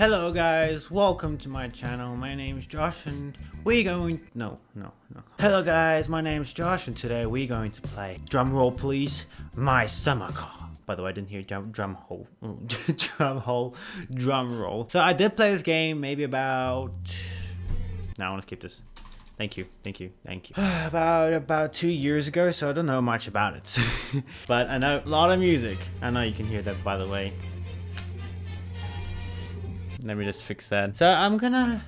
Hello guys, welcome to my channel. My name is Josh and we're going no, no, no. Hello guys, my name is Josh and today we're going to play drum roll please, my summer car. By the way, I didn't hear drum, drum hole, drum hole, drum roll. So I did play this game maybe about, now I want to skip this. Thank you, thank you, thank you. about about two years ago, so I don't know much about it. but I know a lot of music. I know you can hear that by the way. Let me just fix that. So I'm gonna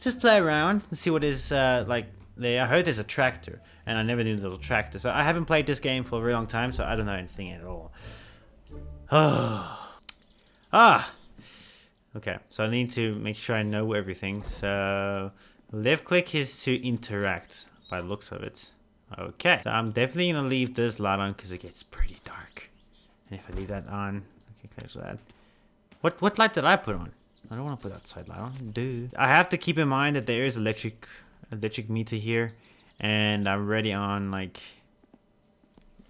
just play around and see what is uh, like there. I heard there's a tractor, and I never knew there was a tractor. So I haven't played this game for a very long time, so I don't know anything at all. Ah! Okay, so I need to make sure I know everything. So left click is to interact by the looks of it. Okay, so I'm definitely gonna leave this light on because it gets pretty dark. And if I leave that on, okay, close that. What what light did I put on? I don't want to put outside light on. Dude. I have to keep in mind that there is electric electric meter here. And I'm already on like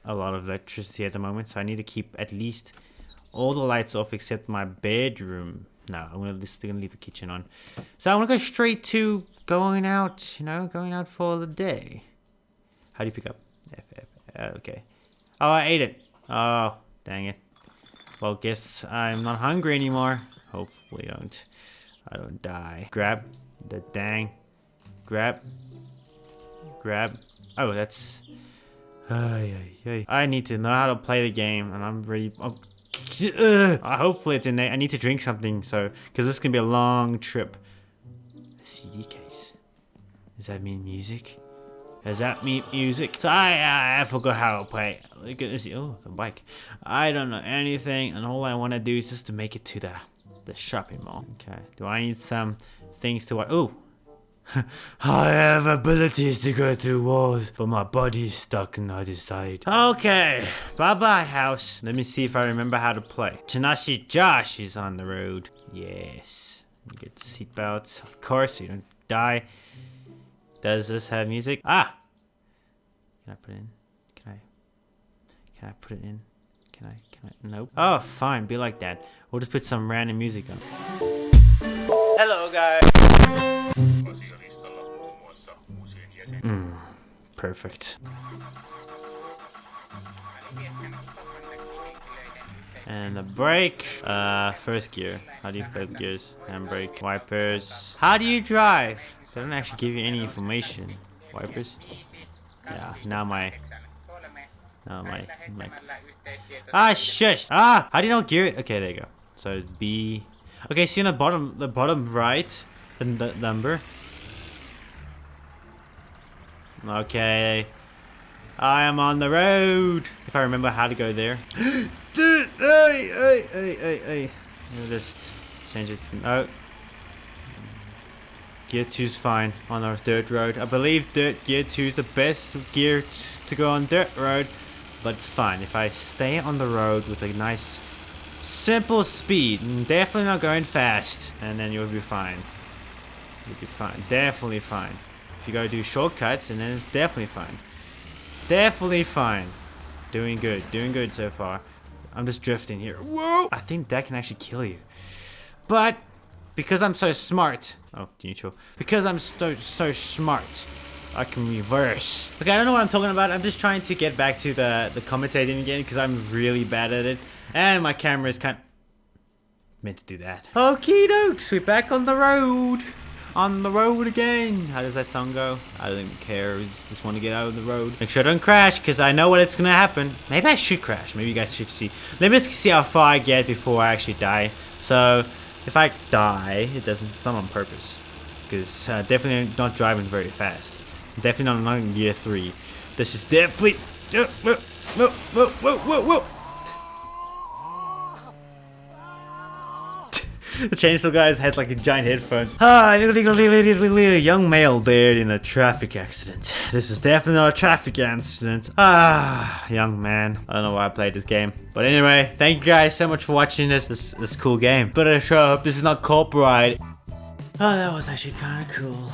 a lot of electricity at the moment. So I need to keep at least all the lights off except my bedroom. No, I'm gonna just gonna leave the kitchen on. So I wanna go straight to going out, you know, going out for the day. How do you pick up? F, F, okay. Oh, I ate it. Oh, dang it. Well, guess I'm not hungry anymore. Hopefully I don't, I don't die. Grab the dang. Grab. Grab. Oh, that's... I need to know how to play the game, and I'm ready. Oh, uh, hopefully it's in there. I need to drink something, so because this can be a long trip. A CD case. Does that mean music? Does that mean music? So I, I, I forgot how to play. Look at this. Oh, the bike. I don't know anything, and all I want to do is just to make it to the the shopping mall. Okay. Do I need some things to... Oh! I have abilities to go through walls, but my body's stuck on the other side. Okay, bye-bye house. Let me see if I remember how to play. Tanashi Josh is on the road. Yes. You get seatbelts, of course, so you don't die. Does this have music? Ah! Can I put it in? Can I? Can I put it in? Can I? Can I? Nope. Oh, fine. Be like that. We'll just put some random music on. Hello, guys. Mm, perfect. And a brake. Uh, first gear. How do you play the gears? Handbrake. Wipers. How do you drive? They don't actually give you any information. Wipers. Yeah, now my Oh my, my. Ah, shush! Ah! How do you know gear? it? Okay, there you go. So B. Okay, see on the bottom, the bottom right, the, the number. Okay. I am on the road. If I remember how to go there. Dude, hey, hey, hey, hey, hey. I'll just change it to, oh. Gear 2 is fine on our dirt road. I believe dirt gear 2 is the best gear to go on dirt road. But it's fine. If I stay on the road with a nice, simple speed, mm, definitely not going fast, and then you'll be fine. You'll be fine. Definitely fine. If you go do shortcuts, and then it's definitely fine. Definitely fine. Doing good. Doing good so far. I'm just drifting here. Whoa! I think that can actually kill you. But, because I'm so smart. Oh, neutral. Because I'm so, so smart. I can reverse. Okay, I don't know what I'm talking about. I'm just trying to get back to the, the commentating again because I'm really bad at it. And my camera is kind of meant to do that. Okie dokes, we're back on the road. On the road again. How does that song go? I don't even care. I just, just want to get out of the road. Make sure I don't crash because I know what it's going to happen. Maybe I should crash. Maybe you guys should see. Let me just see how far I get before I actually die. So if I die, it doesn't, it's not on purpose. Because uh, definitely not driving very fast. Definitely not in year three. This is definitely. Whoa, whoa, whoa, whoa, whoa, whoa. the chainsaw guys has like a giant headphones. Ah, young male dead in a traffic accident. This is definitely not a traffic accident. Ah, young man. I don't know why I played this game. But anyway, thank you guys so much for watching this this, this cool game. But I sure hope this is not copyright. Oh, that was actually kind of cool.